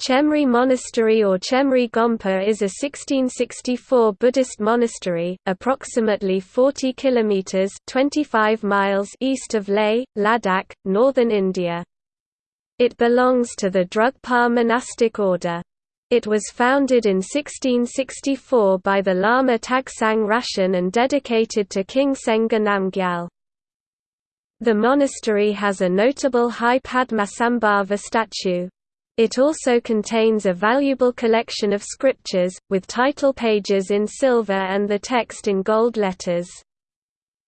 Chemri Monastery or Chemri Gompa is a 1664 Buddhist monastery, approximately 40 kilometers (25 miles) east of Leh, Ladakh, northern India. It belongs to the Drugpa monastic order. It was founded in 1664 by the Lama Tagsang Raschen and dedicated to King Sengge Namgyal. The monastery has a notable high Padmasambhava statue. It also contains a valuable collection of scriptures, with title pages in silver and the text in gold letters.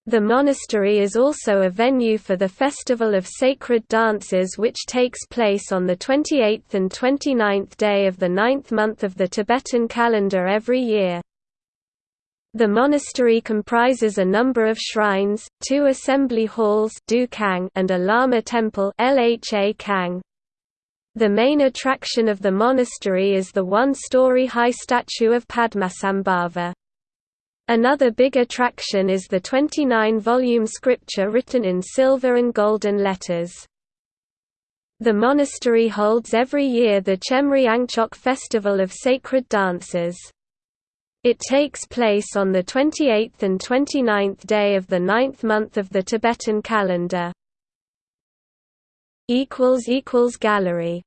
The monastery is also a venue for the Festival of Sacred Dances which takes place on the 28th and 29th day of the ninth month of the Tibetan calendar every year. The monastery comprises a number of shrines, two assembly halls and a Lama temple the main attraction of the monastery is the one-story high statue of Padmasambhava. Another big attraction is the 29-volume scripture written in silver and golden letters. The monastery holds every year the Chemri Angchok Festival of Sacred Dances. It takes place on the 28th and 29th day of the ninth month of the Tibetan calendar. Gallery